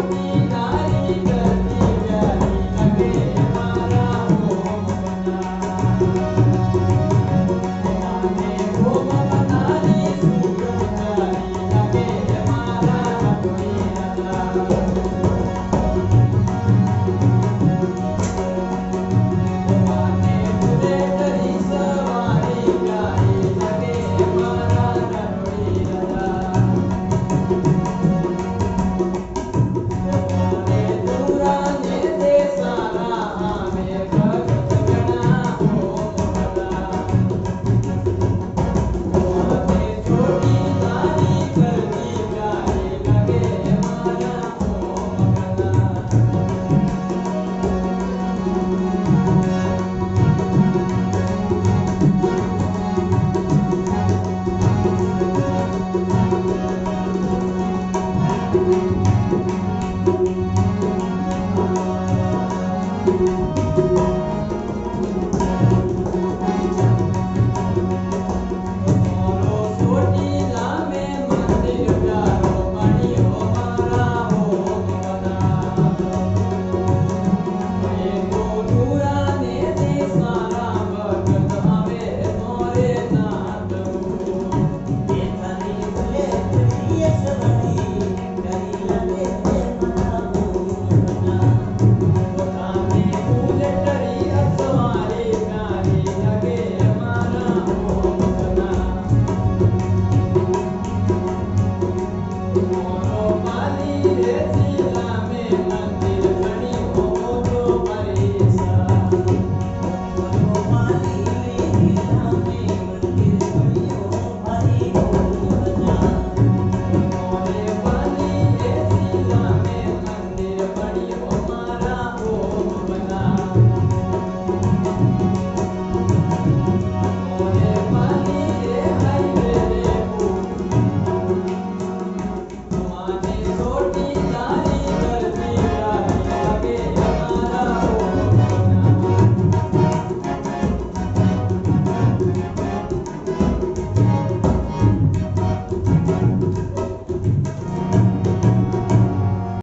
Oh, my God.